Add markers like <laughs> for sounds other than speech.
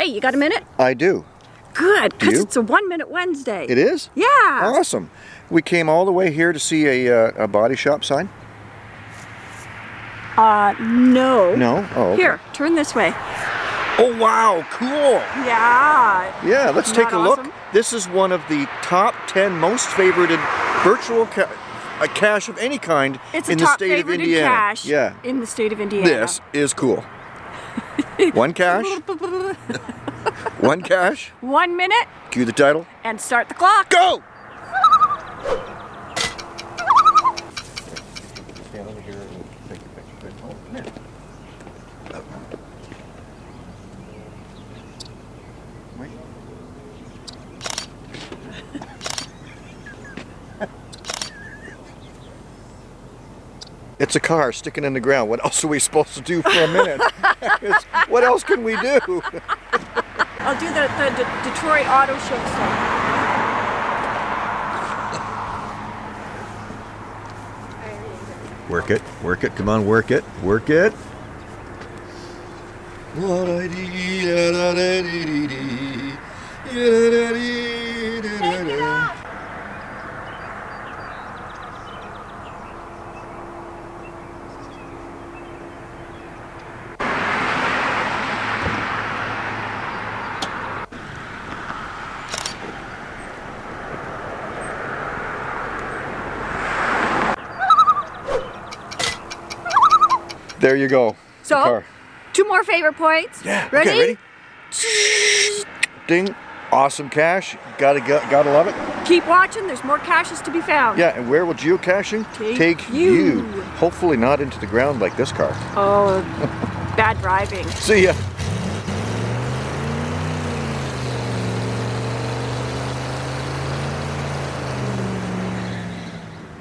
Hey, you got a minute? I do. Good, because it's a one minute Wednesday. It is? Yeah. Awesome. We came all the way here to see a, uh, a body shop sign? Uh, no. No? Oh, okay. Here, turn this way. Oh, wow, cool. Yeah. Yeah, let's Isn't take a that look. This is one of the top 10 most favorited virtual ca a cache of any kind It's in the state of Indiana. cache Yeah. in the state of Indiana. This is cool. <laughs> one cache. <laughs> one cache. One minute cue the title, and start the clock. go! It's a car sticking in the ground. What else are we supposed to do for a minute? <laughs> What else can we do? <laughs> I'll do the, the, De- Detroit Auto Show stuff. Work it, work it, come on, work it, work it. There you go. So, car. two more favorite points. Yeah. Ready? Okay, ready? Ding. Awesome cache. Gotta go, gotta love it. Keep watching. There's more caches to be found. Yeah, and where will geocaching Take you. Hopefully not into the ground like this car. Oh, bad driving. <laughs> See ya.